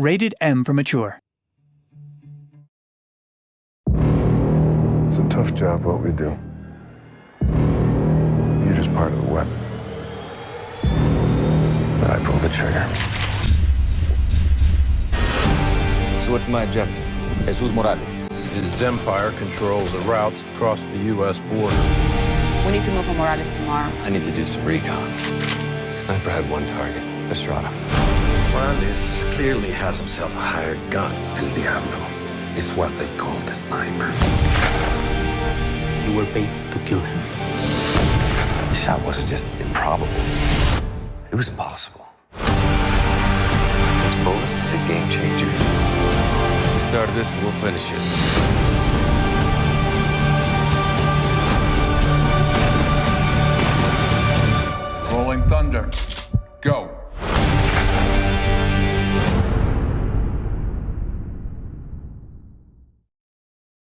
Rated M for Mature. It's a tough job, what we do. You're just part of the weapon. But I pulled the trigger. So what's my objective? Jesus Morales. His empire controls a route across the U.S. border. We need to move on Morales tomorrow. I need to do some recon. Sniper had one target, Estrada. Morales clearly has himself a hired gun. El Diablo is what they call the sniper. You were paid to kill him. The shot wasn't just improbable. It was impossible. This bullet is a game changer. We started this and we'll finish it. Rolling Thunder. Go.